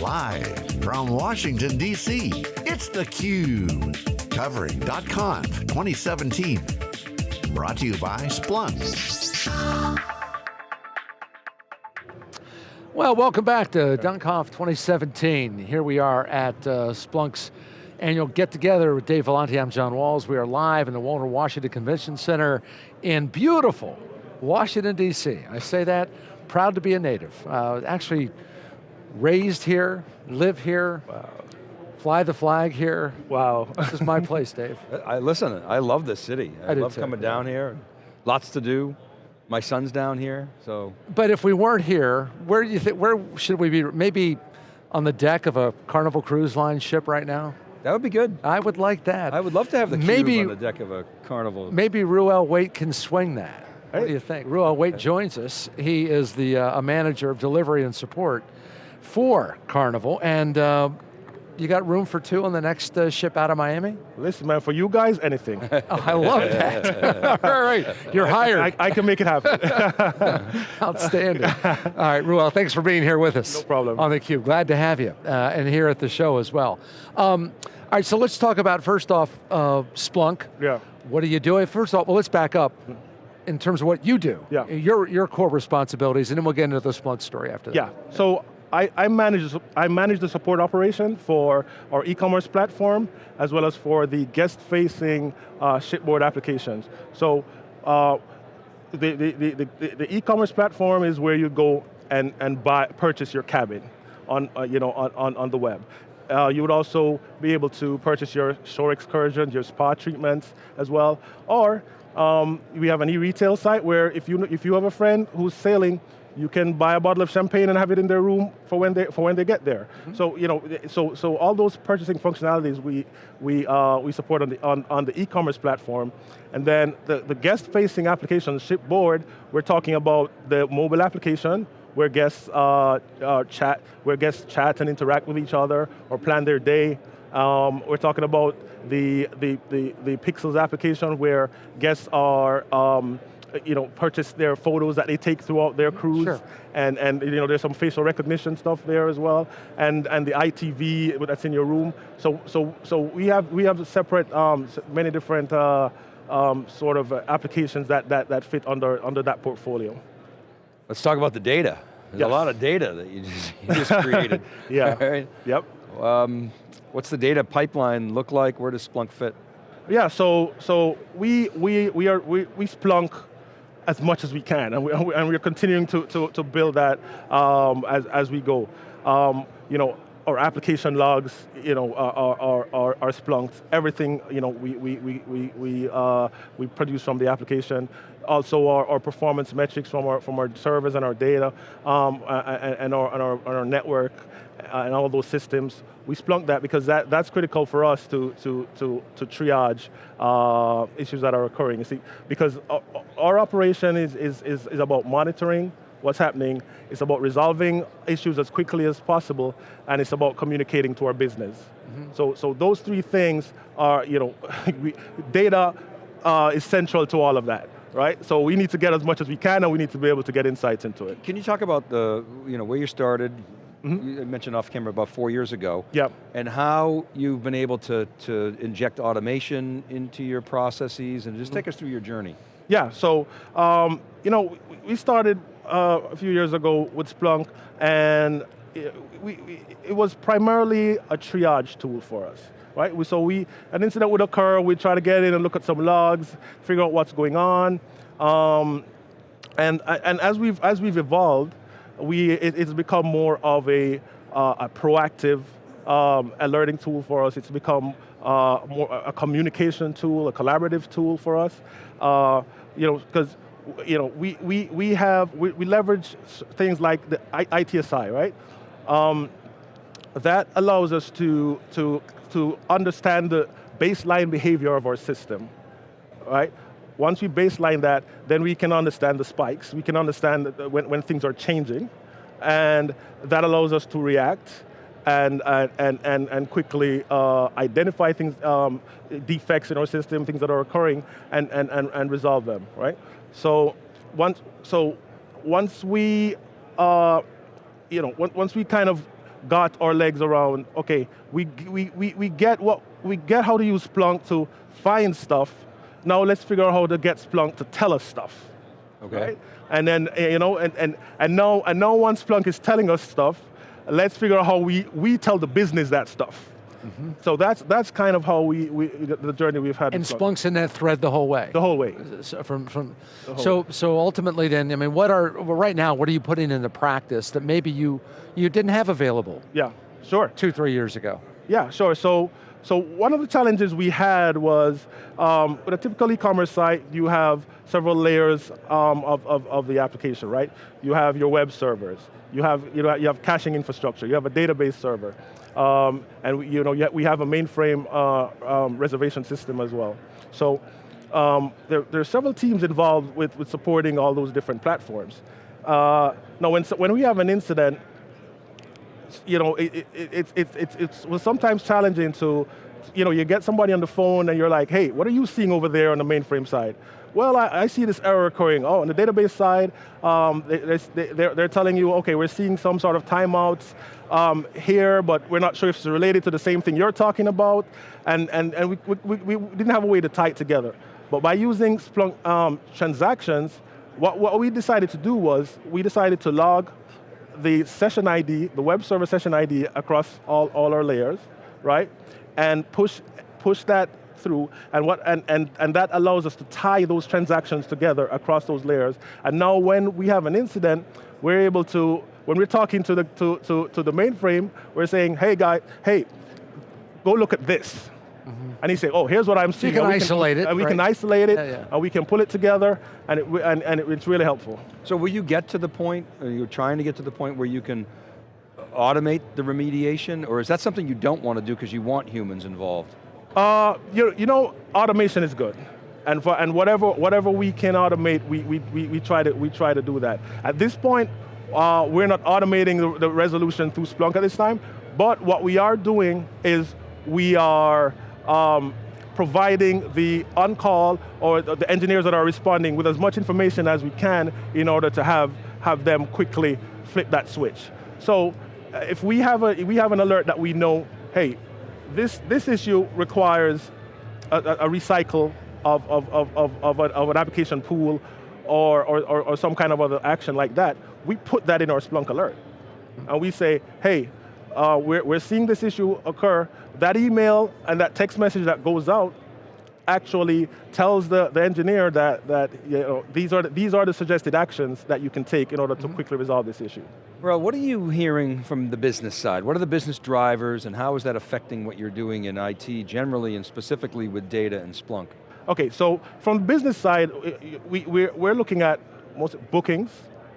Live from Washington, D.C., it's theCUBE. Covering .conf 2017. Brought to you by Splunk. Well, welcome back to .conf 2017. Here we are at uh, Splunk's annual get together with Dave Vellante. I'm John Walls. We are live in the Walter Washington Convention Center in beautiful Washington, D.C. I say that, proud to be a native. Uh, actually, raised here, live here, wow. fly the flag here. Wow. This is my place, Dave. I Listen, I love this city. I, I love too. coming down here. Lots to do. My son's down here, so. But if we weren't here, where do you think, where should we be? Maybe on the deck of a Carnival Cruise Line ship right now? That would be good. I would like that. I would love to have the maybe, cube on the deck of a Carnival. Maybe Ruel Waite can swing that. What do you think? Ruel Waite joins us. He is the uh, a manager of delivery and support for Carnival, and uh, you got room for two on the next uh, ship out of Miami? Listen, man, for you guys, anything. oh, I love that. All right, you're hired. I, I, can make it happen. Outstanding. All right, Ruel, thanks for being here with us. No problem. On theCUBE, glad to have you, uh, and here at the show as well. Um, all right, so let's talk about, first off, uh, Splunk. Yeah. What are you doing? First off, well, let's back up in terms of what you do. Yeah. Your, your core responsibilities, and then we'll get into the Splunk story after that. Yeah, so I, I, manage, I manage the support operation for our e-commerce platform, as well as for the guest-facing uh, shipboard applications. So uh, the, the, the, the e-commerce platform is where you go and, and buy, purchase your cabin on, uh, you know, on, on, on the web. Uh, you would also be able to purchase your shore excursions, your spa treatments as well. Or um, we have an e-retail site where if you, if you have a friend who's sailing, you can buy a bottle of champagne and have it in their room for when they, for when they get there. Mm -hmm. So, you know, so, so all those purchasing functionalities we, we, uh, we support on the, on, on the e-commerce platform. And then the, the guest-facing application, Shipboard, we're talking about the mobile application, where guests uh, uh, chat, where guests chat and interact with each other or plan their day. Um, we're talking about the, the, the, the, Pixels application where guests are um, you know, purchase their photos that they take throughout their cruise. Sure. And, and you know, there's some facial recognition stuff there as well. And, and the ITV that's in your room. So, so, so we have, we have separate, um, many different uh, um, sort of uh, applications that, that, that fit under, under that portfolio. Let's talk about the data. There's yes. a lot of data that you just, you just created. yeah, right? yep. Um, what's the data pipeline look like? Where does Splunk fit? Yeah, so so we we we are we, we Splunk as much as we can, and, we, and we're continuing to, to, to build that um, as, as we go. Um, you know, our application logs, you know, are, are, are, are Splunk. Everything, you know, we, we, we, we, we, uh, we produce from the application. Also our, our performance metrics from our, from our servers and our data, um, and, and, our, and, our, and our network, uh, and all those systems. We Splunk that because that, that's critical for us to, to, to, to triage uh, issues that are occurring. You see, because our, our operation is, is, is, is about monitoring, what's happening. It's about resolving issues as quickly as possible, and it's about communicating to our business. Mm -hmm. So, so those three things are, you know, we, data uh, is central to all of that. Right, so we need to get as much as we can and we need to be able to get insights into it. Can you talk about the, you know, where you started, Mm -hmm. You mentioned off camera about four years ago. Yep. And how you've been able to, to inject automation into your processes and just mm -hmm. take us through your journey. Yeah, so, um, you know, we started uh, a few years ago with Splunk, and we, it was primarily a triage tool for us. Right? So we, an incident would occur, we'd try to get in and look at some logs, figure out what's going on, um, and, and as, we've, as we've evolved, we, it, it's become more of a, uh, a proactive um, alerting tool for us. It's become uh, more a communication tool, a collaborative tool for us. Uh, you know, because you know, we, we, we have, we, we leverage things like the ITSI, right? Um, that allows us to, to, to understand the baseline behavior of our system, right? Once we baseline that, then we can understand the spikes, we can understand when, when things are changing, and that allows us to react and, and, and, and quickly uh, identify things, um, defects in our system, things that are occurring, and, and, and, and resolve them, right? So once, so once we, uh, you know, once we kind of got our legs around, okay, we, we, we, we, get what, we get how to use Splunk to find stuff, now let's figure out how to get Splunk to tell us stuff. Okay. Right? And then, eh, you know, and, and, and, now, and now once Splunk is telling us stuff, let's figure out how we, we tell the business that stuff. Mm -hmm. So that's, that's kind of how we, we, the journey we've had. And Splunk. Splunk's in that thread the whole way? The whole way. So, from, from, so, way. so ultimately then, I mean, what are, well, right now, what are you putting into practice that maybe you, you didn't have available? Yeah, sure. Two, three years ago. Yeah, sure. So, so one of the challenges we had was, um, with a typical e-commerce site, you have several layers um, of, of, of, the application, right? You have your web servers, you have, you, know, you have caching infrastructure, you have a database server, um, and we, you know, we have a mainframe uh, um, reservation system as well. So um, there, there, are several teams involved with, with supporting all those different platforms. Uh, now, when, when we have an incident, you know, it, it, it, it, it, it's was sometimes challenging to, you know, you get somebody on the phone and you're like, hey, what are you seeing over there on the mainframe side? Well, I, I see this error occurring. Oh, on the database side, um, they, they're, they're telling you, okay, we're seeing some sort of timeouts um, here, but we're not sure if it's related to the same thing you're talking about, and, and, and we, we, we didn't have a way to tie it together. But by using Splunk um, transactions, what, what we decided to do was, we decided to log the session ID, the web server session ID across all, all our layers, right? And push, push that through, and, what, and, and, and that allows us to tie those transactions together across those layers. And now when we have an incident, we're able to, when we're talking to the, to, to, to the mainframe, we're saying, hey guy, hey, go look at this. Mm -hmm. And he say, oh, here's what I'm seeing. You can isolate can, it. And we right? can isolate it, yeah, yeah. and we can pull it together, and, it, and, and it's really helpful. So will you get to the point, or you're trying to get to the point where you can automate the remediation, or is that something you don't want to do because you want humans involved? Uh, you, you know, automation is good. And, for, and whatever, whatever we can automate, we, we, we, we, try to, we try to do that. At this point, uh, we're not automating the, the resolution through Splunk at this time, but what we are doing is we are um, providing the on-call or the engineers that are responding with as much information as we can in order to have, have them quickly flip that switch. So uh, if we have, a, we have an alert that we know, hey, this, this issue requires a, a recycle of, of, of, of, of, a, of, an application pool or, or, or, some kind of other action like that, we put that in our Splunk alert. And we say, hey, uh, we're, we're seeing this issue occur. That email and that text message that goes out actually tells the, the engineer that, that you know, these, are the, these are the suggested actions that you can take in order to mm -hmm. quickly resolve this issue. Well, what are you hearing from the business side? What are the business drivers and how is that affecting what you're doing in IT generally and specifically with data and Splunk? Okay, so from the business side, we, we're, we're looking at most bookings,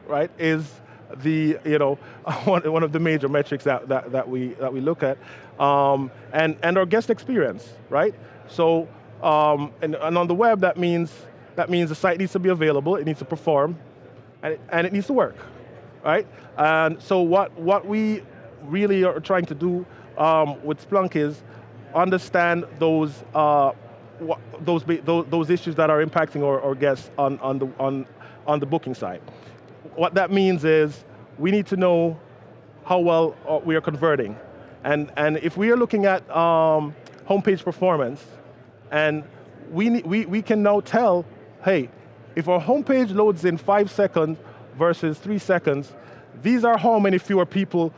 right, is the, you know, one, one of the major metrics that, that, that, we, that we look at. Um, and, and our guest experience, right? So um, and, and, on the web, that means, that means the site needs to be available, it needs to perform, and it, and it needs to work, right? And so what, what we really are trying to do um, with Splunk is understand those, uh, those, those, those, issues that are impacting our, our guests on, on, the, on, on the booking side. What that means is we need to know how well uh, we are converting. And, and if we are looking at um, homepage performance, and we, we, we can now tell, hey, if our homepage loads in five seconds versus three seconds, these are how many fewer people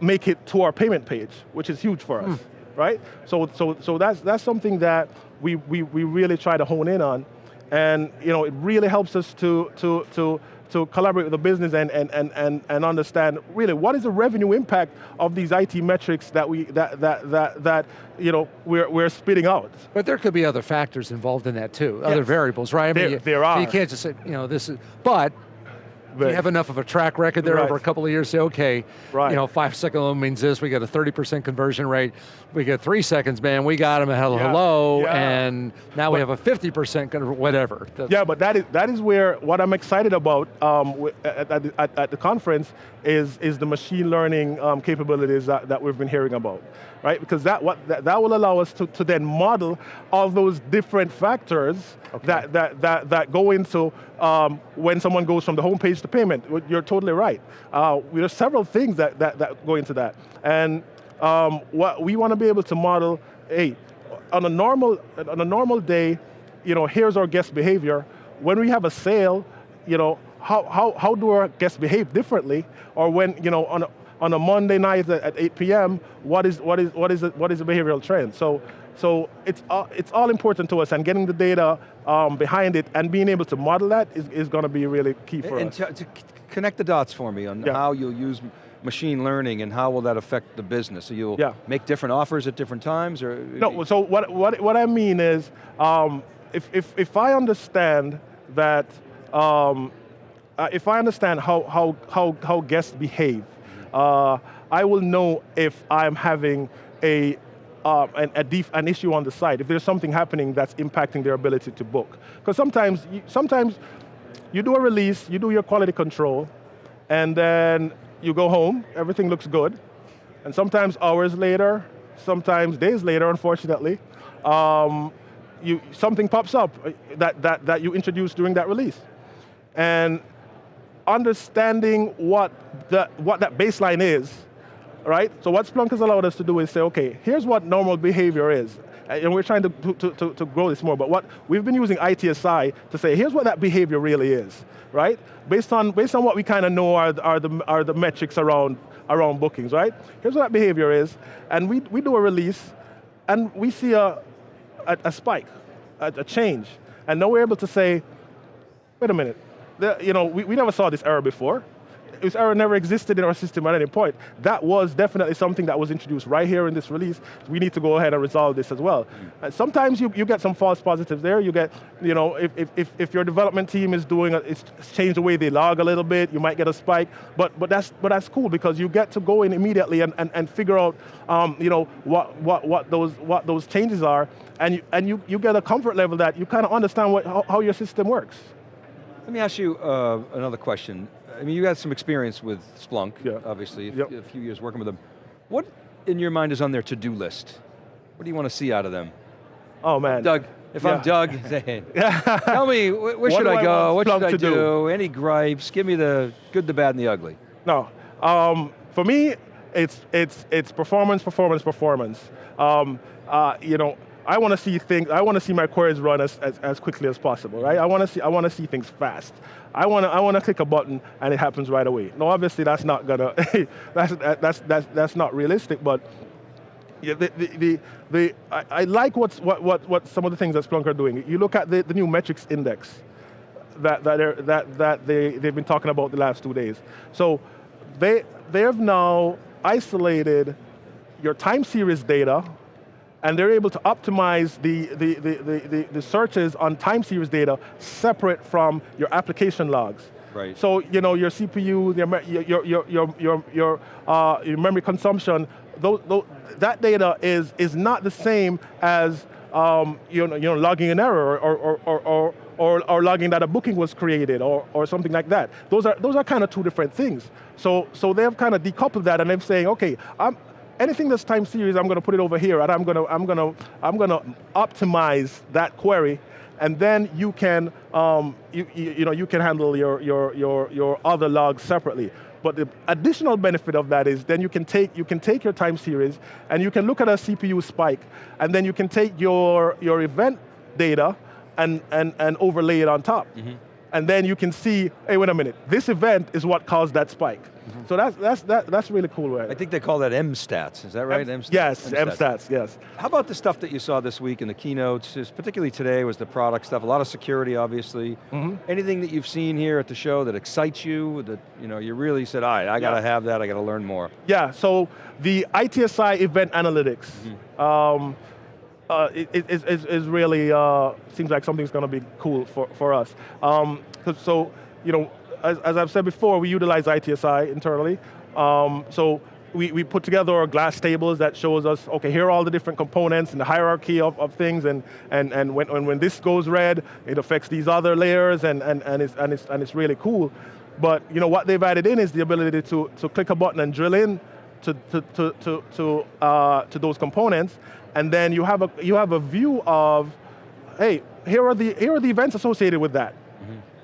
make it to our payment page, which is huge for us, mm. right? So, so, so that's, that's something that we, we, we really try to hone in on. And you know, it really helps us to, to, to, to collaborate with the business and, and, and, and, and understand really what is the revenue impact of these IT metrics that we that that that that you know we're we're spitting out. But there could be other factors involved in that too, yes. other variables, right? I mean, there, you, there are. So you can't just say, you know, this is, but you have enough of a track record there right. over a couple of years, say, okay, right. you know, five second loan means this, we got a 30% conversion rate, we get three seconds, man, we got them, hello, yeah. hello, yeah. and now but, we have a 50% whatever. yeah, but that is, that is where, what I'm excited about um, at, at, at, the conference is, is the machine learning um, capabilities that, that we've been hearing about, right? Because that, what, that, that will allow us to, to then model all those different factors okay. that, that, that, that go into um, when someone goes from the homepage the payment. You're totally right. Uh, there are several things that, that, that go into that. And um, what we want to be able to model, hey, on a normal, on a normal day, you know, here's our guest behavior. When we have a sale, you know, how, how, how do our guests behave differently? Or when, you know, on a, on a Monday night at 8 p.m., what is, what is, what is, the, what is the behavioral trend? So, so it's, all, it's all important to us and getting the data um, behind it and being able to model that is, is going to be really key for and us. And to, to connect the dots for me on Yeah. how you'll use machine learning and how will that affect the business? So you'll Yeah. make different offers at different times or? No, so what, what, what I mean is, um, if, if, if I understand that, um, uh, if I understand how, how, how, how guests behave, uh, I will know if I'm having a, uh, an, an issue on the site, if there's something happening that's impacting their ability to book. Because sometimes, you, sometimes you do a release, you do your quality control, and then you go home, everything looks good, and sometimes hours later, sometimes days later, unfortunately, um, you, something pops up uh, that, that, that you introduced during that release. And understanding what, the, what that baseline is, right? So what Splunk has allowed us to do is say, okay, here's what normal behavior is. And we're trying to, to, to, to grow this more, but what we've been using ITSI to say, here's what that behavior really is, right? Based on, based on what we kind of know are, are, the, are the metrics around, around bookings, right? Here's what that behavior is, and we, we do a release, and we see a, a, a spike, a, a change. And now we're able to say, wait a minute, the, you know, we, we never saw this error before. This error never existed in our system at any point. That was definitely something that was introduced right here in this release. We need to go ahead and resolve this as well. And sometimes you, you get some false positives there. You get, you know, if, if, if, your development team is doing, a, it's changed the way they log a little bit, you might get a spike, but, but, that's, but that's cool because you get to go in immediately and, and, and figure out, um, you know, what, what, what, those, what those changes are, and, you, and you, you get a comfort level that you kind of understand what, how, how your system works. Let me ask you uh, another question. I mean, you had some experience with Splunk, Yeah. obviously, a Yep. few- a few years working with them. What, in your mind, is on their to-do list? What do you want to see out of them? Oh man. Doug, if Yeah. I'm Doug, tell me, wh- where What should I I go? want What should I do? do? Any gripes? Give me the good, the bad, and the ugly. No, um, for me, it's, it's, it's performance, performance, performance. Um, uh, you know, I want to see things, I want to see my queries run as, as, as quickly as possible, right? I want to see, I want to see things fast. I want to, I want to click a button and it happens right away. No, obviously that's not gonna, that's, that's, that's, that's not realistic, but yeah, the, the, the, the, I, I like what's, what, what, what some of the things that Splunk are doing. You look at the, the new metrics index that, that, are, that, that they, they've been talking about the last two days. So they, they have now isolated your time series data and they're able to optimize the, the, the, the, the, the searches on time series data separate from your application logs. Right. So you know your CPU, your your your your your your, uh, your memory consumption, those, those, that data is is not the same as um, you know you know logging an error or or or. or or, or logging that a booking was created or, or something like that. Those are, those are kind of two different things. So, so they've kind of decoupled that and they're saying, okay, I'm, anything that's time series, I'm going to put it over here and I'm going to, I'm going to, I'm going to optimize that query and then you can, um, you, you, you know, you can handle your, your, your, your other logs separately. But the additional benefit of that is then you can take, you can take your time series and you can look at a CPU spike and then you can take your, your event data and, and, and overlay it on top. And then you can see, hey, wait a minute, this event is what caused that spike. So that's, that's, that, that's really cool. Right? I think they call that M-stats, is that right? M- M-stats? yes, MStats, yes. How about the stuff that you saw this week in the keynotes, particularly today was the product stuff, a lot of security obviously. Mm-hmm. Anything that you've seen here at the show that excites you, that you know, you really said, all right, I got to have that, I got to learn more. Yeah, so the ITSI event analytics um, uh, it, it- is, is, is really, uh, seems like something's going to be cool for, for us. Um, so, you know, as, as I've said before, we utilize ITSI internally. Um, so we, we put together our glass tables that shows us, okay, here are all the different components and the hierarchy of, of things, and, and, and when, when, when this goes red, it affects these other layers, and, and, and, it's, and, it's, and it's really cool. But you know, what they've added in is the ability to, to click a button and drill in to, to, to, to, to, uh, to those components, and then you have, a, you have a view of, hey, here are, the, here are the events associated with that.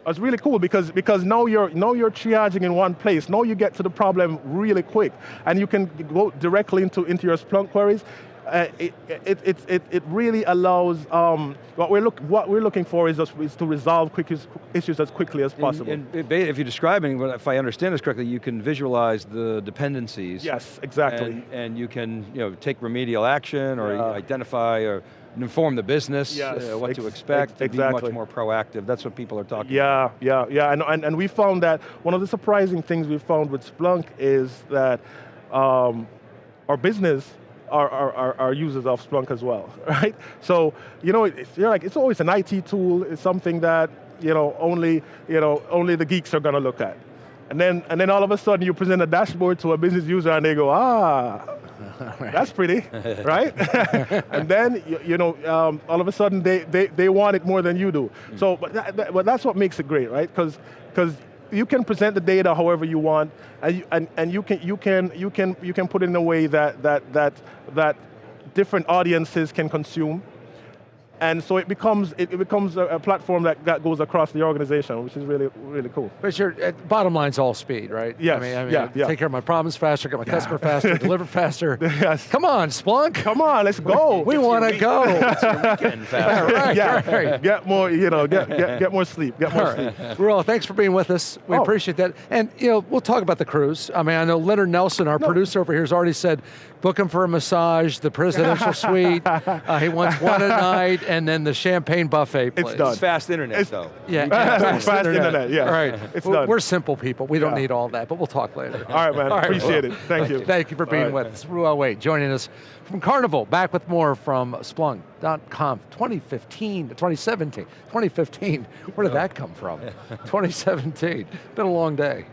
It's really cool because because now you're now you're triaging in one place. Now you get to the problem really quick, and you can go directly into into your Splunk queries. Uh, it, it, it, it, really allows, um, what, we're look, what we're looking for is, just, is to resolve quick issues as quickly as possible. And, and if you're describing, if I understand this correctly, you can visualize the dependencies. yes, exactly. And, and you can you know, take remedial action or Yeah. identify or inform the business Yes, uh, what to expect, ex- to be much more proactive. That's what people are talking Yeah, yeah, yeah, and, and, and we found that one of the surprising things we found with Splunk is that um, our business are, are, are, are users of Splunk as well, right? So, you know, it's, you're like, it's always an IT tool, it's something that, you know, only, you know, only the geeks are going to look at. And then, and then all of a sudden you present a dashboard to a business user and they go, ah, that's pretty, right? and then, you, you know, um, all of a sudden they, they, they want it more than you do. So, but, that, that- but that's what makes it great, right? Because you can present the data however you want, and you, and, and you can you can you can you can put it in a way that that that that different audiences can consume. And so it becomes it, it becomes a, a platform that, that goes across the organization, which is really really cool. But your uh, bottom line's all speed, right? Yes, I mean, I mean yeah, yeah. take care of my problems faster, get my customer faster, deliver faster. Yes. Come on, Splunk. Come on, let's go. we want to go. Weekend fast. right, yeah, right. get more, you know, get, get, get more sleep, get more All sleep. right. Ruel, thanks for being with us. We Oh. appreciate that. And you know, we'll talk about the cruise. I mean, I know Leonard Nelson, our No. producer over here, has already said, book him for a massage, the presidential suite. Uh, he wants one a night, and then the champagne buffet. Please. done. It's fast internet It's- though. Yeah, You fast, Fast internet, yeah. All right, It's we're, done. we're simple people. We don't Yeah. need all that, but we'll talk later. All right, man, All right, appreciate Ruel. it. Thank you. Thank you for being All right. with us. Ruel Wade joining us from Carnival. Back with more from Splunk.conf 2015, to 2017, 2015. Where did that come from? 2017. Been a long day.